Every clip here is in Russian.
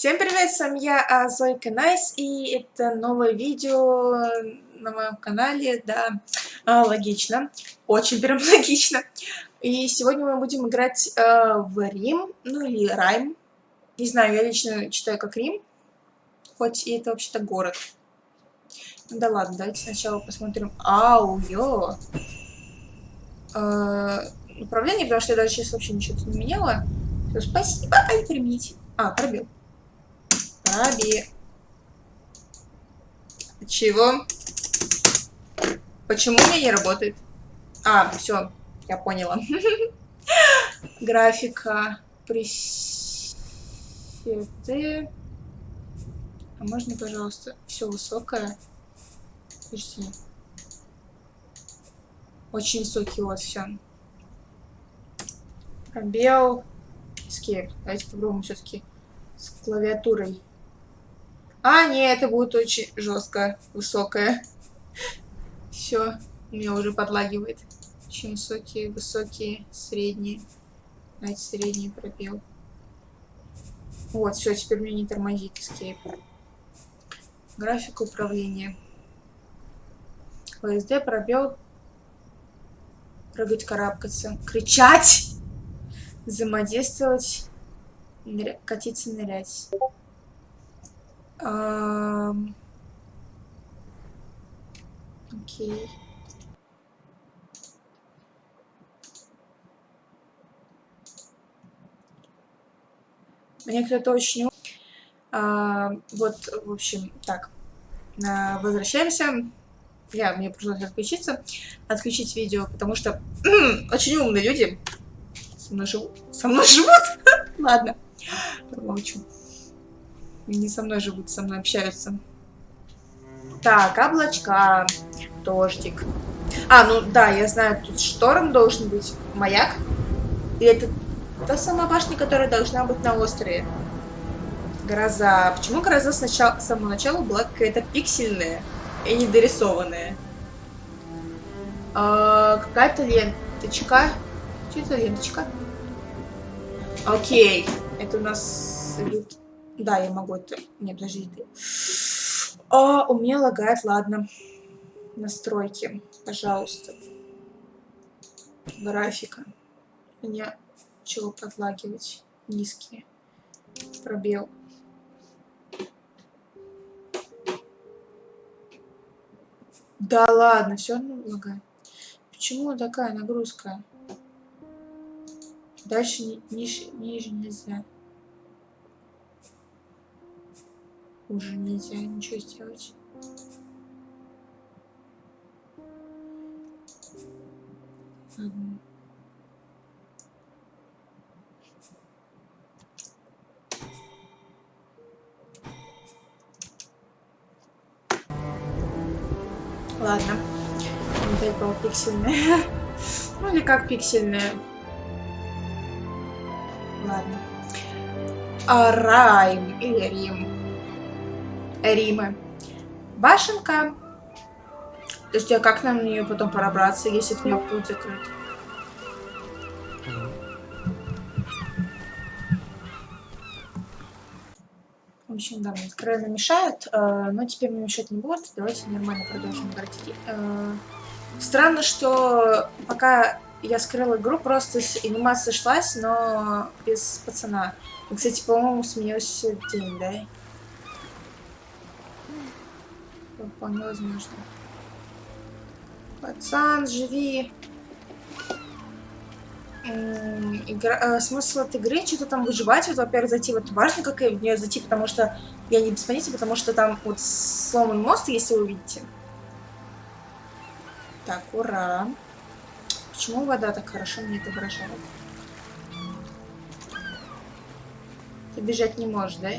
Всем привет, с вами я, а, Зойка Найс, и это новое видео на моем канале, да, а, логично, очень прям логично. И сегодня мы будем играть а, в Рим, ну или Райм, не знаю, я лично читаю как Рим, хоть и это вообще-то город. Ну да ладно, давайте сначала посмотрим. Ау, ё! А, управление, потому что я даже сейчас вообще ничего не меняла. Все, спасибо, ай, примените. А, пробил. Пробил. Чего? Почему у меня не работает? А, все, я поняла. Графика, пресеты. А можно, пожалуйста, все высокое? Подожди. Очень высокий вот все. Пробел. Escape. Давайте попробуем все-таки с клавиатурой. А, нет, это будет очень жестко, высокое. Все, меня уже подлагивает. Очень высокие, высокие, средние. Давайте средний пробел. Вот, все, теперь мне не тормозит Escape. Графика управления. ВСД, пробел. Прыгать, карабкаться. Кричать! Взаимодействовать. Ныря... Катиться, нырять. Окей. Мне кто-то очень... А, вот, в общем, так. А, возвращаемся. Я, мне пришлось отключиться. Отключить видео, потому что очень умные люди со мной живут. Со мной живут? Ладно. Промолчу. Не со мной живут, со мной общаются. Так, облачка. Дождик. А, ну да, я знаю, тут шторм должен быть. Маяк. И это та самая башня, которая должна быть на острове. Гроза. Почему гроза сначала, с самого начала была какая-то пиксельная и недорисованная? А, Какая-то ленточка. Что это ленточка? Окей. Это у нас... Да, я могу это... Не, подожди. А, у меня лагает, ладно. Настройки, пожалуйста. Графика. Мне чего подлагивать? Низкие. Пробел. Да ладно, все равно лагает. Почему такая нагрузка? Дальше ни, ниже, ниже нельзя. Уже нельзя ничего сделать. Ладно. Ладно. Опять была пиксельная. ну или как пиксельная. Ладно. А, Райм или Рим. Римы. Башенка. Подожди, а как нам на нее потом пробраться, если к нее путь закрыт? В общем, да, мне откровенно мешают, э, но теперь мне мешать не будут. Давайте нормально продолжим играть. Э, странно, что пока я скрыла игру, просто анимация шлась, но без пацана. И, кстати, по-моему, сменился день, да? Вполне возможно. Пацан, живи. Игра, э, смысл от игры, что-то там выживать, вот, во-первых, зайти, вот важно, как в нее зайти, потому что я не без понятия, потому что там вот сломан мост, если вы увидите. Так, ура. Почему вода так хорошо мне отображает? Ты бежать не можешь, да?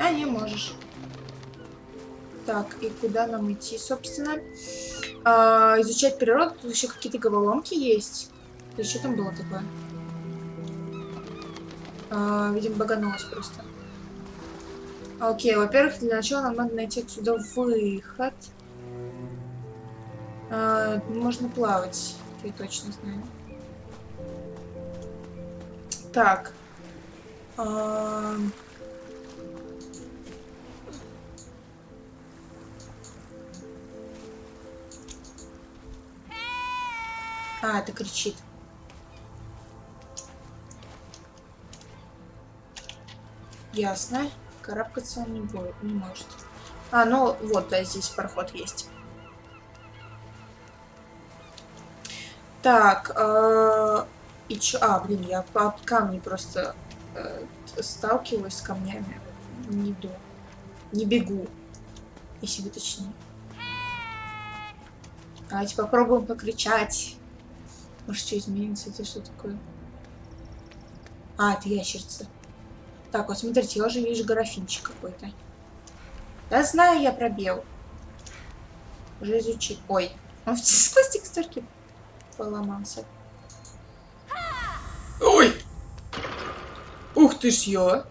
А, не можешь. Так, и куда нам идти, собственно? А, изучать природу. Тут еще какие-то головоломки есть. И что там было такое? А, видимо, баганулось просто. Окей, во-первых, для начала нам надо найти отсюда выход. А, можно плавать, я точно знаю. Так. А... А, это кричит. Ясно. Карабкаться он не будет, не может. А, ну вот, да, здесь проход есть. Так, э, и чё? А, блин, я по камни просто э, сталкиваюсь с камнями. Не иду. Не бегу. Если вы точнее. Давайте попробуем покричать. Может, что изменится? Это что такое? А, это ящерца. Так, вот смотрите, я уже вижу графинчик какой-то. Да знаю я пробел. Уже изучил. Ой, он сквозь текстурки поломался. Ой! Ух ты ж ё!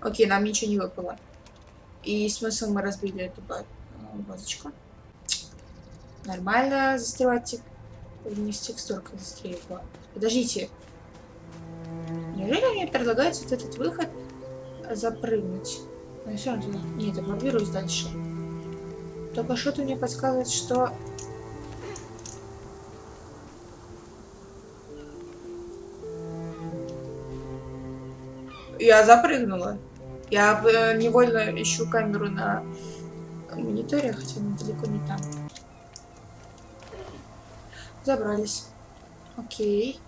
Окей, нам ничего не выпало. И смысл мы разбили эту базочку. Нормально застревать не с текстуркой застрелила. Подождите. Неужели мне предлагается вот этот выход запрыгнуть? Ну, все равно... Нет, я пробируюсь дальше. Только что-то мне подсказывает, что... Я запрыгнула. Я э, невольно ищу камеру на мониторе, хотя она далеко не там. Забрались. Окей.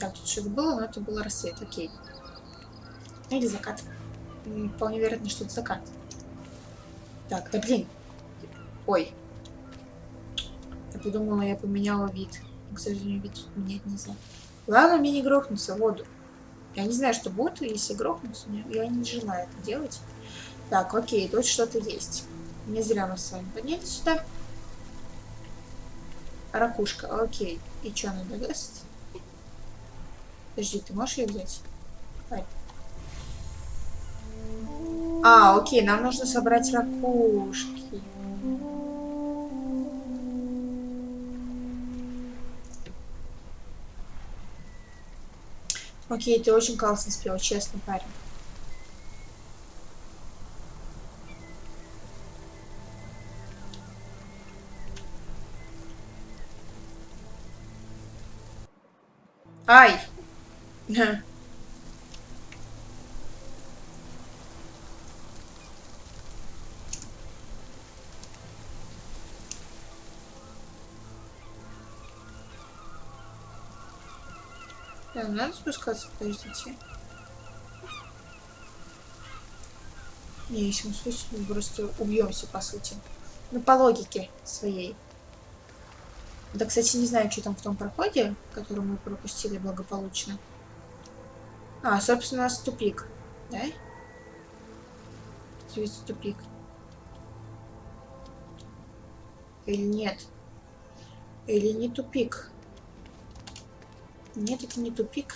Так, тут что-то было, но это был рассвет. Окей. Или закат. Вполне вероятно, что это закат. Так, да блин. Ой. Я подумала, я поменяла вид. к сожалению, вид менять нельзя. Главное мне не грохнуться в воду. Я не знаю, что будет, если грохнуться. Я не желаю это делать. Так, окей, тут что-то есть. Не зря мы с вами поднялись сюда. Ракушка, окей. И что она даст? Подожди, ты можешь ее взять? А, окей, нам нужно собрать ракушки. Окей, ты очень классно спел, честно, парень. Ай! Да, надо спускаться, подождите. Не, если мы спустимся, мы просто убьемся, по сути. Ну, по логике своей. Да, кстати, не знаю, что там в том проходе, который мы пропустили благополучно. А, собственно, у нас тупик, да? Здесь тупик. Или нет? Или не тупик? Нет, это не тупик.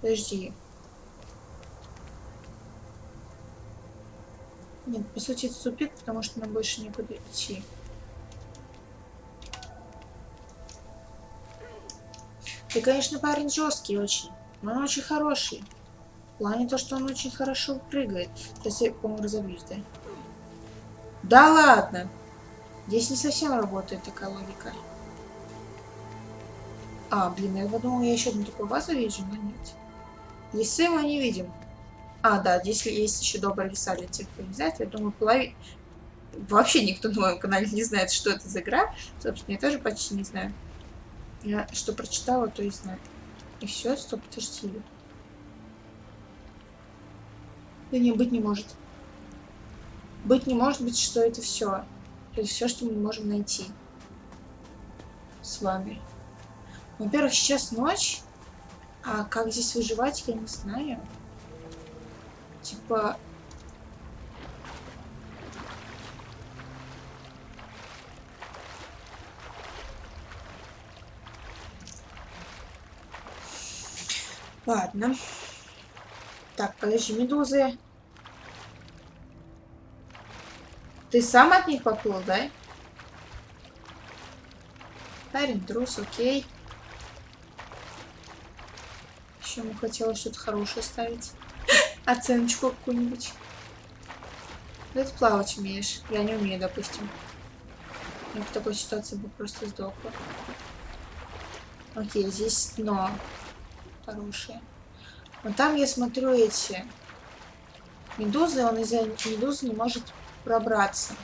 Подожди. Нет, по сути это тупик, потому что нам больше некуда идти. Ты, конечно, парень жесткий очень, но он очень хороший. В плане то, что он очень хорошо прыгает. Сейчас я, по-моему, разобьюсь, да? Да ладно! Здесь не совсем работает такая логика. А, блин, я подумал, я еще одну такую базу вижу, но нет. Лисы мы не видим. А, да, здесь есть еще добрые леса для тех, кто не знает. Я думаю, половина... Вообще никто на моем канале не знает, что это за игра. Собственно, я тоже почти не знаю. Я что прочитала, то и знаю. И все, стоп, подожди. Да не, быть не может. Быть не может быть, что это все. Это все, что мы можем найти. С вами. Во-первых, сейчас ночь. А как здесь выживать, я не знаю. Типа... Ладно. Так, подожди, медузы. Ты сам от них поплыл, да? Парень, трус, окей. Я ему хотела что-то хорошее ставить. Оценочку какую-нибудь. Ну, ты плавать умеешь. Я не умею, допустим. Я в такой ситуации бы просто сдохла. Окей, здесь дно. Хорошее. Но там я смотрю эти медузы, он из-за медузы не может пробраться.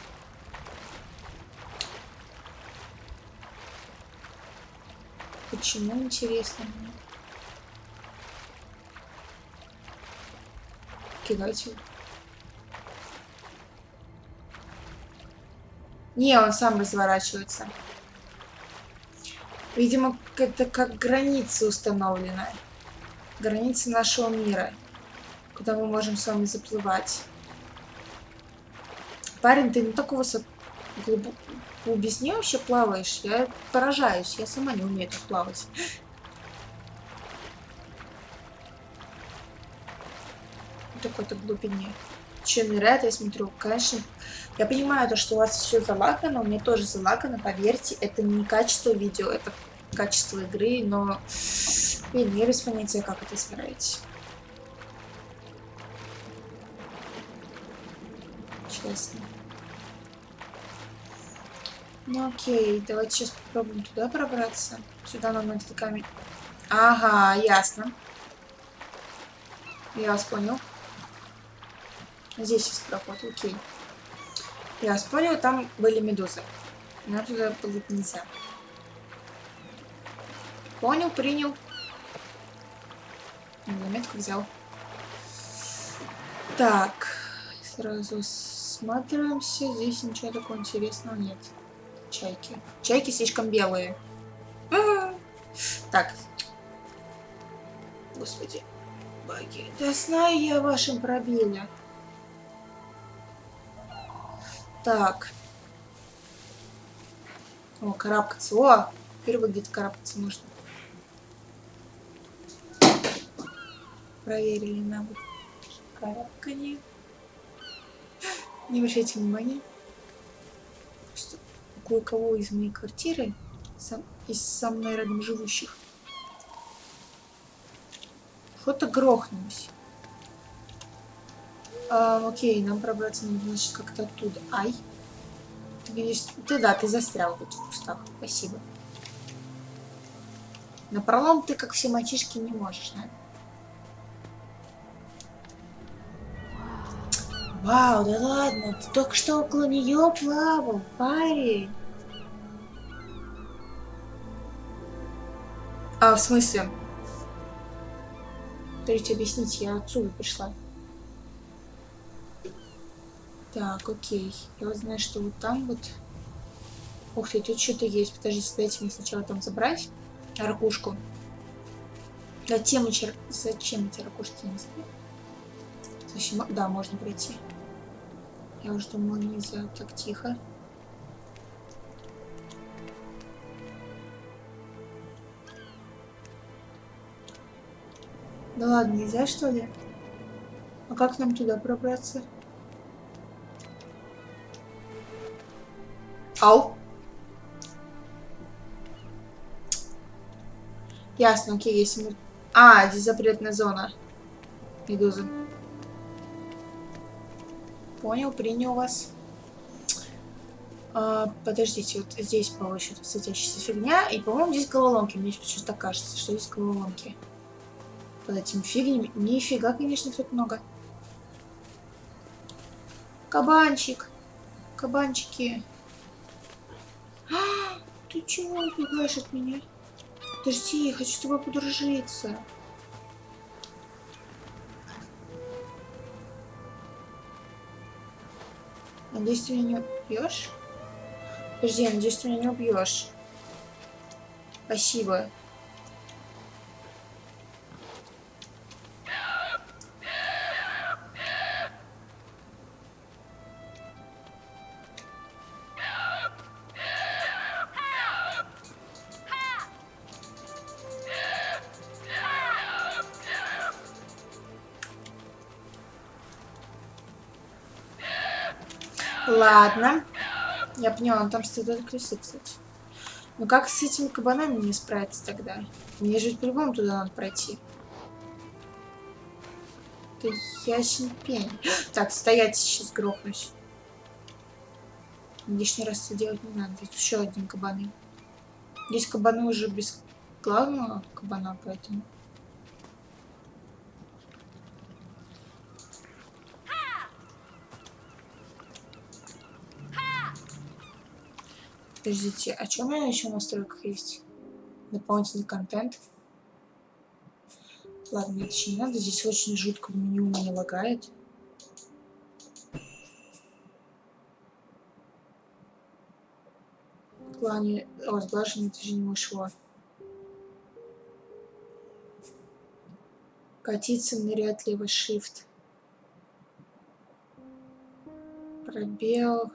Почему, интересно мне? Кидайте. Не, он сам разворачивается. Видимо, это как граница установлена. Граница нашего мира. Куда мы можем с вами заплывать. Парень, ты на такой высот... глубоко глубине вообще плаваешь. Я поражаюсь. Я сама не умею так плавать. Такой-то глубине. Че, ныряет, я смотрю. Конечно, я понимаю то, что у вас все залагано. У меня тоже залагано, поверьте. Это не качество видео, это качество игры, но... Блин, я без понятия, как это исправить. Честно. Ну окей, давайте сейчас попробуем туда пробраться. Сюда нам надо камень. Ага, ясно. Я вас понял. Здесь есть проход, окей. Я вас понял, там были медузы. Но туда плыть нельзя. Понял, принял. Заметку взял. Так, сразу смотримся. Здесь ничего такого интересного нет чайки. Чайки слишком белые. А -а -а. Так. Господи. Баги. Да знаю я о вашем Так. О, карабкаться. О, впервые где-то карабкаться можно. Проверили навык карабкания. Не обращайте внимания кое-кого из моей квартиры, сам, из со мной рядом живущих. Что-то грохнулось. А, окей, нам пробраться надо, значит, как-то оттуда. Ай. Ты, видишь, ты, да, ты застрял в кустах. Спасибо. На пролом ты, как все мальчишки, не можешь, да? Вау, да ладно, ты только что около нее плавал, парень. А, в смысле? Дайте объяснить, я отсюда пришла. Так, окей. Я вот знаю, что вот там вот... Ух ты, тут что-то есть. Подождите, дайте мне сначала там забрать ракушку. Зачем, чер... Зачем эти ракушки, не. Зачем... Да, можно пройти. Я уже думала, нельзя так тихо. Да ладно, нельзя что ли? А как нам туда пробраться? Ау. Ясно, окей, если мы... А, здесь запретная зона. Медузы. Понял, принял вас. А, подождите, вот здесь, по-моему, что-то светящаяся фигня. И, по-моему, здесь головоломки. Мне что-то кажется, что здесь головоломки под этими фигнями. Нифига, конечно, тут много. Кабанчик. Кабанчики. А, ты чего убегаешь от меня? Подожди, я хочу с тобой подружиться. Надеюсь, ты меня не убьешь? Подожди, надеюсь, ты меня не убьешь. Спасибо. Ладно. Я поняла, там стоят крысы, кстати. Ну как с этими кабанами не справиться тогда? Мне же по-любому туда надо пройти. Это ясен пень. Так, стоять сейчас грохнусь. Лишний раз это делать не надо. Здесь еще один кабаны. Здесь кабаны уже без главного кабана, поэтому... Подождите, а что у меня еще в настройках есть? Дополнительный контент. Ладно, это не надо. Здесь очень жутко в меню меня лагает. В плане разглаживания движения ушло. Катиться, нырять, левый shift. Пробел.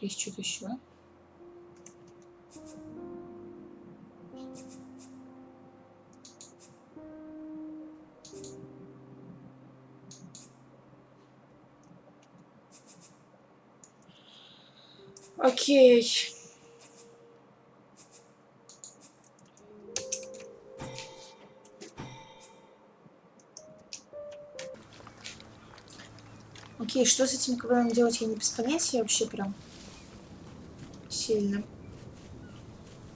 Есть что-то еще. Окей. Окей, что с этим ковром делать, я не без понятия вообще прям сильно.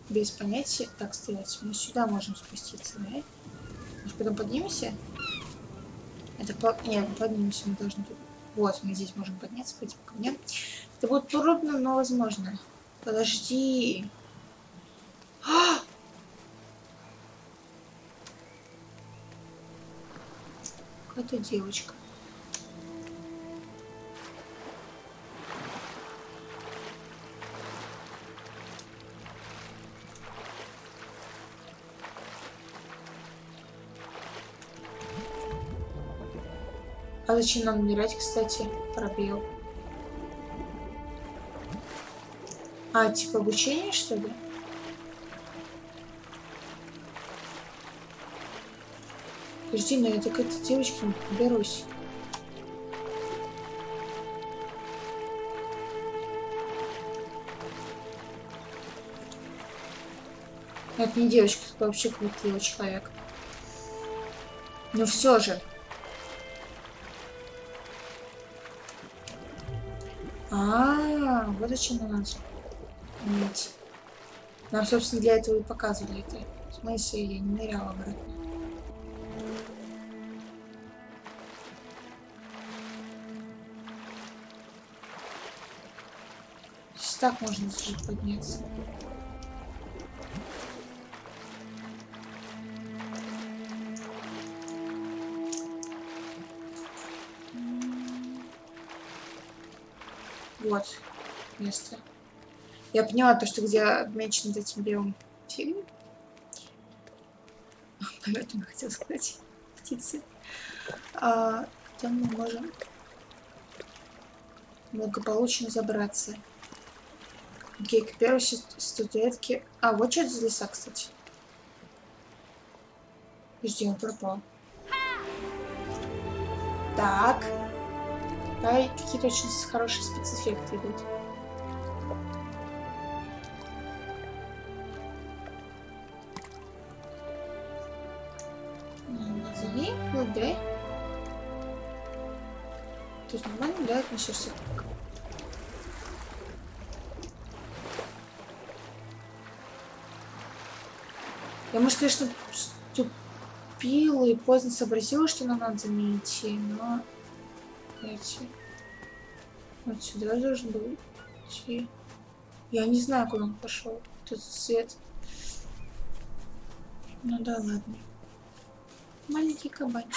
Без понятия. Так, стоять. Мы сюда можем спуститься, да? Может, потом поднимемся? Это по... Нет, поднимемся, мы должны... Вот, мы здесь можем подняться по этим камням. Это будет трудно, но возможно. Подожди. А! Какая-то девочка. А зачем нам умирать, кстати? Пробел. А, типа обучение, что ли? Подожди, но я так этой девочки не подберусь. Это не девочка, это вообще какой-то человек. Но все же. А, -а, а, вот зачем надо иметь. Нам, собственно, для этого и показывали это. В смысле, я не ныряла обратно. Здесь так можно жить подняться. Вот место. Я поняла то, что где отмечен этим белым фигней. Поэтому хотела сказать птицы. А, там мы можем благополучно забраться. Окей, к первой статуэтке. А, вот что это за леса, кстати. Подожди, он пропал. Так. Да, какие-то очень хорошие спецэффекты идут. Назови, ЛД. То есть нормально, да, относишься Я, может, конечно, ступила и поздно сообразила, что нам надо заменить, но эти. Вот сюда должен был идти. Я не знаю, куда он пошел. Тут свет. Ну да, ладно. Маленький кабанчик.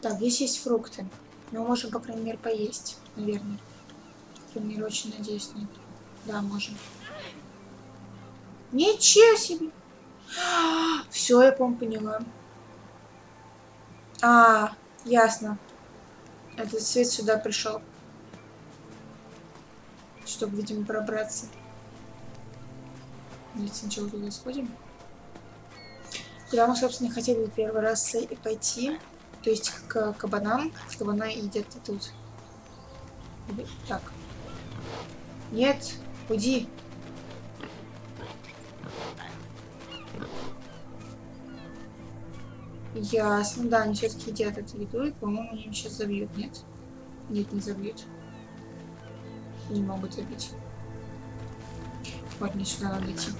Так, здесь есть фрукты. Мы можем, по крайней мере, поесть, наверное. По крайней мере, очень надеюсь на это. Да, можем. Ничего себе! Все, я, по поняла. А, ясно. Этот свет сюда пришел. Чтобы, видимо, пробраться. Давайте сначала туда сходим. Куда мы, собственно, хотели первый раз и пойти. То есть к кабанам. Кабана едят и тут. Так. Нет, уйди. Ясно, да, они все-таки едят эту еду, и, по-моему, они сейчас забьют, нет? Нет, не забьют. Не могут забить. Вот, мне сюда надо идти.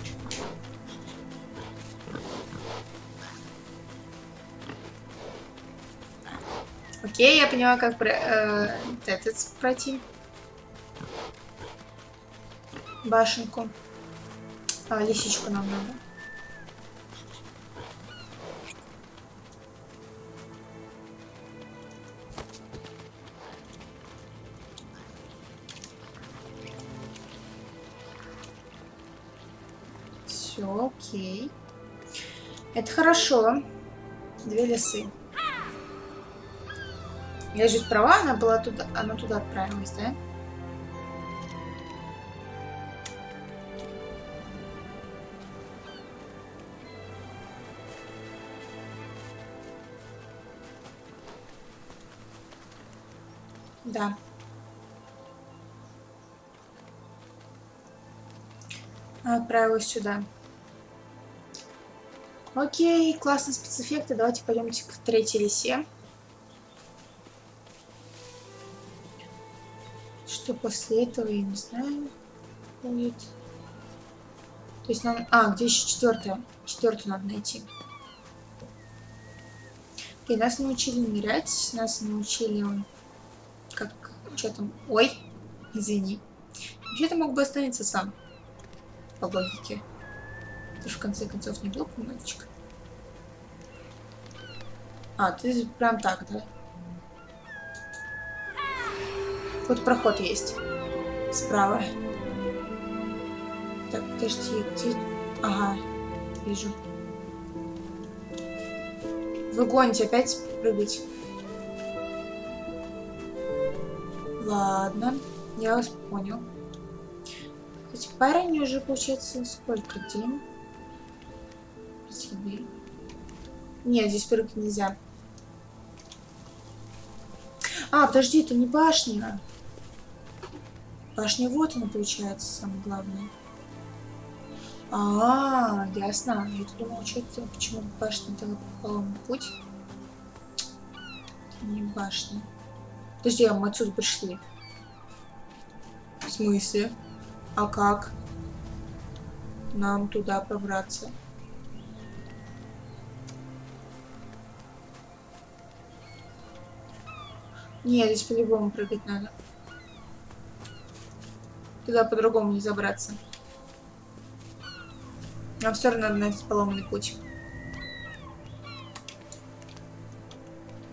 Окей, я поняла, как про, э, этот пройти. Башенку. А, лисичку нам надо. Окей. Это хорошо. Две лисы. Я же права, она была туда, она туда отправилась, да? Да. Отправилась сюда. Окей, классные спецэффекты. Давайте пойдемте к третьей лисе. Что после этого, я не знаю, будет. То есть нам... А, где еще четвертая? Четвертую надо найти. И нас научили нырять, нас научили... Как... Что там? Ой, извини. Вообще-то мог бы остановиться сам. По логике. Ты же в конце концов не глупый мальчик. А, ты прям так, да? Вот проход есть. Справа. Так, подожди, где... Ага, вижу. Вы гоните опять прыгать. Ладно, я вас понял. Эти парень уже получается сколько? День? Еды. Нет, здесь прыгать нельзя. А, подожди, это не башня. Башня вот она получается, самое главное. А, -а, -а ясно. Я думала, что почему башня дала поломный путь. Не башня. Подожди, а мы отсюда пришли. В смысле? А как? Нам туда пробраться. Нет, здесь по-любому прыгать надо. Туда по-другому не забраться. Нам все равно надо найти поломанный путь.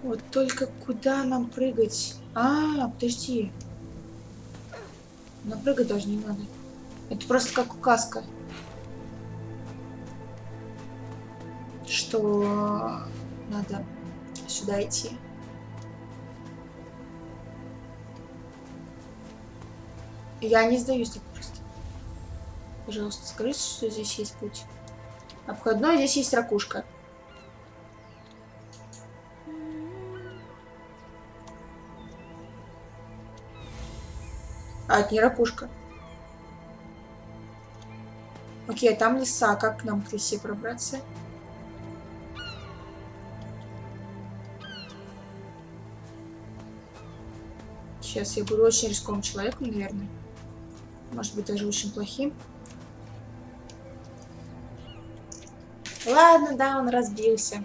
Вот только куда нам прыгать? А, подожди. На прыгать даже не надо. Это просто как указка. Что надо сюда идти. Я не сдаюсь так просто. Пожалуйста, скажите, что здесь есть путь. Обходной, здесь есть ракушка. А, это не ракушка. Окей, а там леса. Как к нам к лесе пробраться? Сейчас я буду очень рисковым человеком, наверное. Может быть, даже очень плохим. Ладно, да, он разбился.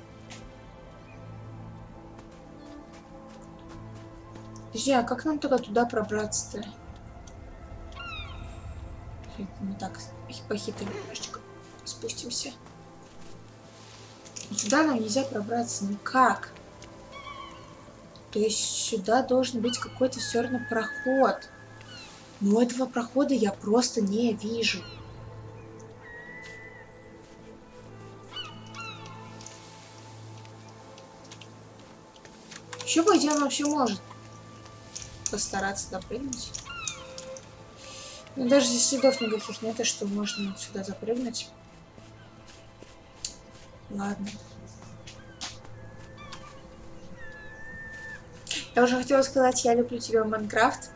Подожди, а как нам тогда туда пробраться-то? Мы так похитрим немножечко. Спустимся. Сюда нам нельзя пробраться никак. То есть сюда должен быть какой-то все равно проход. Но этого прохода я просто не вижу. По идее, он вообще может постараться допрыгнуть. Но даже здесь следов никаких нет, что можно сюда запрыгнуть. Ладно. Я уже хотела сказать, я люблю тебя в Майнкрафт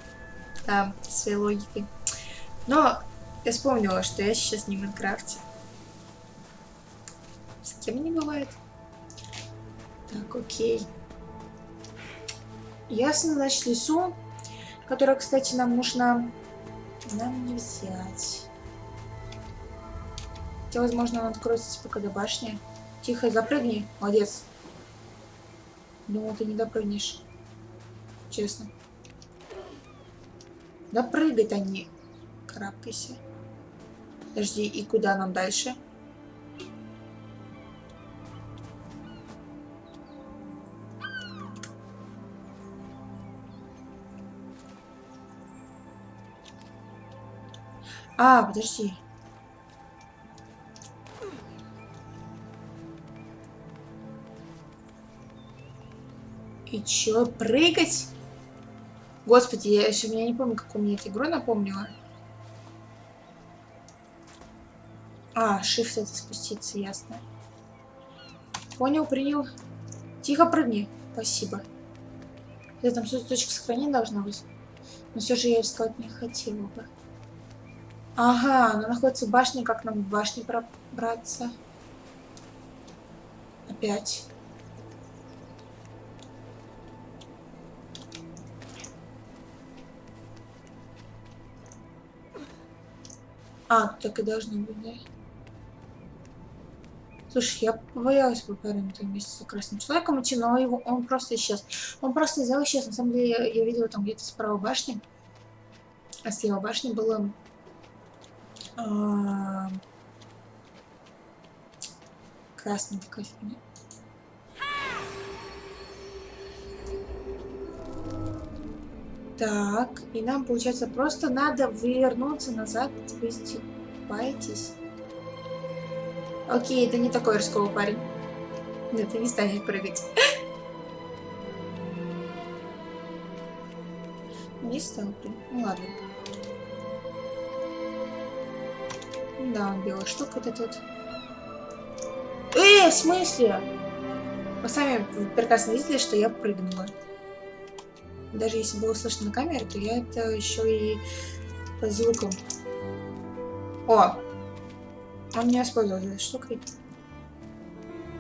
да, своей логикой. Но я вспомнила, что я сейчас не в Майнкрафте. С кем не бывает. Так, окей. Ясно, значит, лесу, которая, кстати, нам нужно... Нам не взять. Хотя, возможно, он откроется пока до башни. Тихо, запрыгни. Молодец. Думал, ты не допрыгнешь. Честно. Да прыгай-то не. Карабкайся. Подожди, и куда нам дальше? А, подожди. И чё, прыгать? Господи, я еще меня не помню, как у меня эта игра напомнила. А, shift это спуститься, ясно. Понял, принял. Тихо прыгни. Спасибо. Это там все точка сохранения должна быть. Но все же я искать не хотела бы. Ага, она находится в башне. Как нам в башне пробраться? Опять. А, так и должно быть, да? Слушай, я побоялась бы парень вместе с красным человеком идти, но его, он просто исчез. Он просто взял исчез. На самом деле, я, я видела там где-то справа башни. А слева башни было... А, красная такая фигня. Так, и нам, получается, просто надо вернуться назад. Вы издеваетесь? Окей, это не такой рисковый парень. Нет, ты не станешь прыгать. Не стал прыгать. Ну ладно. Да, он белая штука вот эта вот. Э, в смысле? Вы сами прекрасно видели, что я прыгнула. Даже если было слышно на камере, то я это еще и по звукам. О! Он не использовал этой штукой.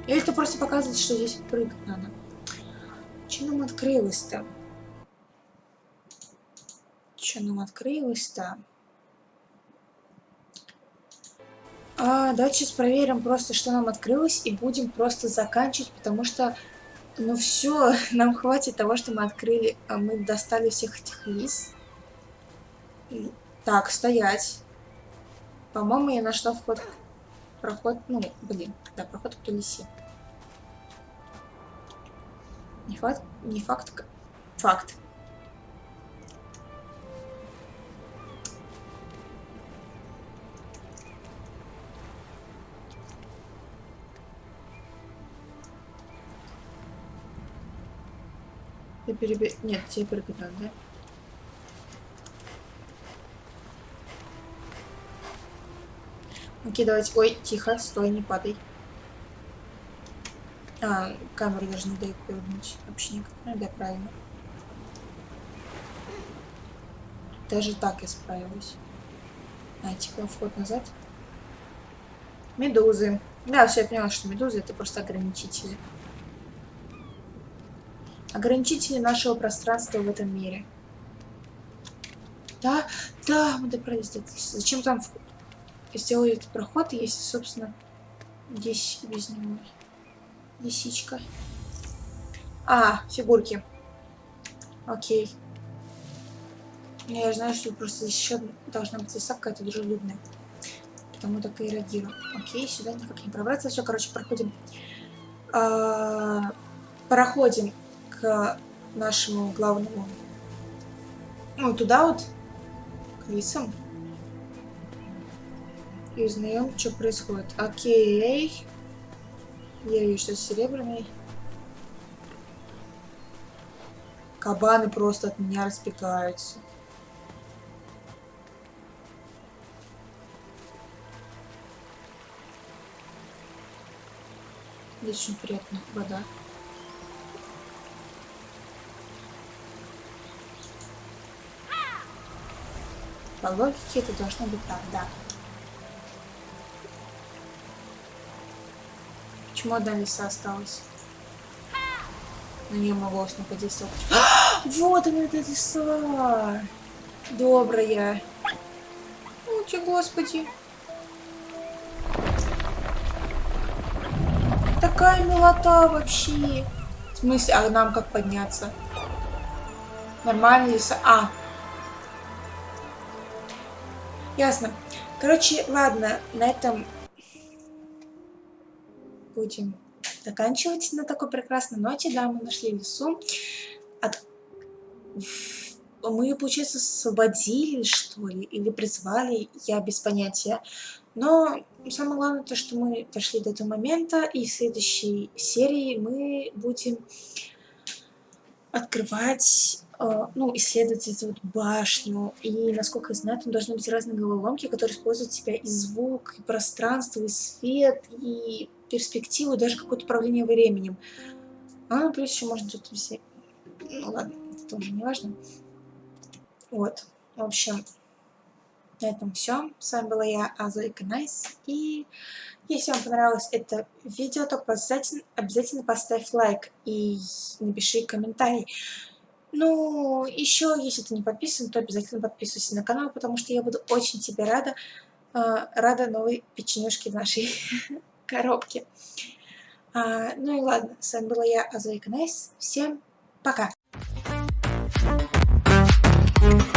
Или это просто показывает, что здесь прыгать надо. Че нам открылось-то? Че нам открылось-то? А, давайте сейчас проверим просто, что нам открылось, и будем просто заканчивать, потому что ну все, нам хватит того, что мы открыли. А мы достали всех этих лис. Так, стоять. По-моему, я нашла вход... Проход... Ну, блин. Да, проход к лисе. Не факт... Не факт... Факт. Я перебе... Нет, тебе прыгать да? Окей, давайте. Ой, тихо, стой, не падай. А, камеру даже не дает повернуть. Вообще никак. Ну да, правильно. Даже так я справилась. А, типа вход назад. Медузы. Да, все, я поняла, что медузы это просто ограничители ограничители нашего пространства в этом мире. Да, да, мы добрались до Зачем там сделали этот проход, если, собственно, здесь без него лисичка. А, фигурки. Окей. Я знаю, что просто здесь еще должна быть лиса какая-то дружелюбная. Потому так и реагирую. Окей, сюда никак не пробраться. Все, короче, проходим. А, проходим к нашему главному, ну, туда вот, к лисам. И узнаем, что происходит. Окей. Я вижу, что серебряный. Кабаны просто от меня разбегаются. Здесь очень приятная вода. По логике это должно быть так, да. Почему одна лиса осталась? на нее могло подействовать. вот она, эта лиса! Добрая. Ути, господи. Такая милота вообще. В смысле, а нам как подняться? Нормально лиса? А. Ясно. Короче, ладно, на этом будем заканчивать на такой прекрасной ноте. Да, мы нашли лесу. От... Мы, получается, освободили, что ли, или призвали, я без понятия. Но самое главное то, что мы дошли до этого момента, и в следующей серии мы будем открывать ну, исследовать эту вот башню. И, насколько я знаю, там должны быть разные головоломки, которые используют себя и звук, и пространство, и свет, и перспективу, и даже какое-то управление временем. А, ну, плюс еще можно тут все... Ну, ладно, это тоже не важно. Вот, в общем, на этом все. С вами была я, а, Зойка Найс. И если вам понравилось это видео, то обязательно, обязательно поставь лайк и напиши комментарий. Ну, еще, если ты не подписан, то обязательно подписывайся на канал, потому что я буду очень тебе рада, э, рада новой печенюшке в нашей коробке. А, ну и ладно, с вами была я, а, Зойка Найс. Всем пока! Thank you.